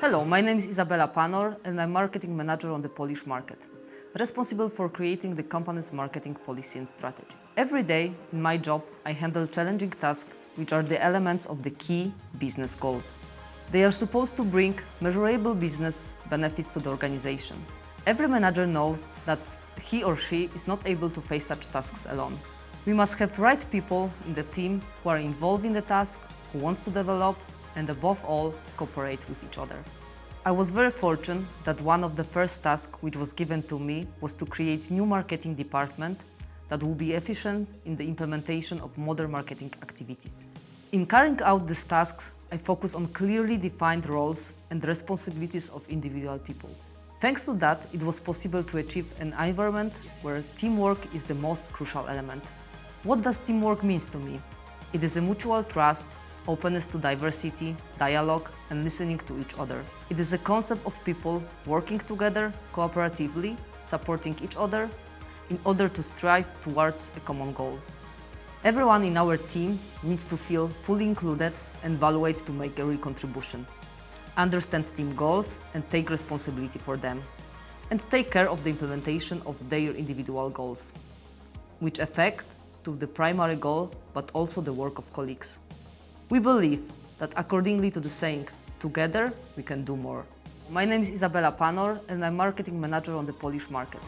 Hello, my name is Izabela Panor and I'm marketing manager on the Polish market, responsible for creating the company's marketing policy and strategy. Every day in my job, I handle challenging tasks which are the elements of the key business goals. They are supposed to bring measurable business benefits to the organization. Every manager knows that he or she is not able to face such tasks alone. We must have right people in the team who are involved in the task, who wants to develop and above all, cooperate with each other. I was very fortunate that one of the first tasks which was given to me was to create new marketing department that will be efficient in the implementation of modern marketing activities. In carrying out these tasks, I focus on clearly defined roles and responsibilities of individual people. Thanks to that, it was possible to achieve an environment where teamwork is the most crucial element. What does teamwork mean to me? It is a mutual trust, openness to diversity, dialogue and listening to each other. It is a concept of people working together cooperatively, supporting each other in order to strive towards a common goal. Everyone in our team needs to feel fully included and evaluate to make a real contribution, understand team goals and take responsibility for them, and take care of the implementation of their individual goals, which affect to the primary goal but also the work of colleagues. We believe that accordingly to the saying, together we can do more. My name is Izabela Panor and I'm marketing manager on the Polish market.